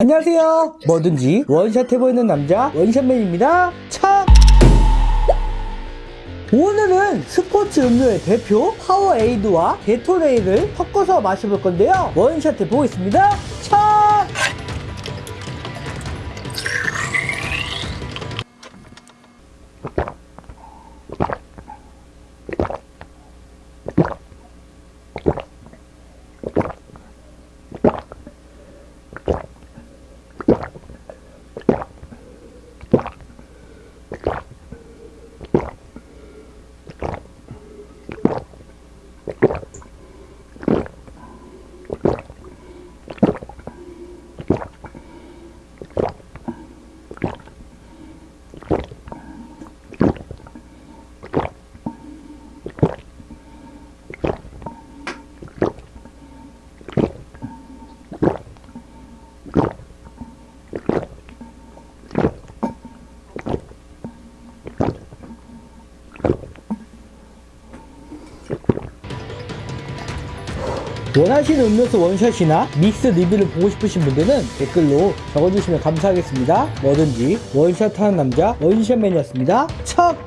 안녕하세요. 뭐든지 원샷 해보이는 남자 원샷맨입니다. 참! 오늘은 스포츠 음료의 대표 파워에이드와 게토레이를 섞어서 마셔볼 건데요. 원샷 해보겠습니다. 원하시는 음료수 원샷이나 믹스 리뷰를 보고 싶으신 분들은 댓글로 적어주시면 감사하겠습니다. 뭐든지 원샷 하는 남자 원샷맨이었습니다. 척!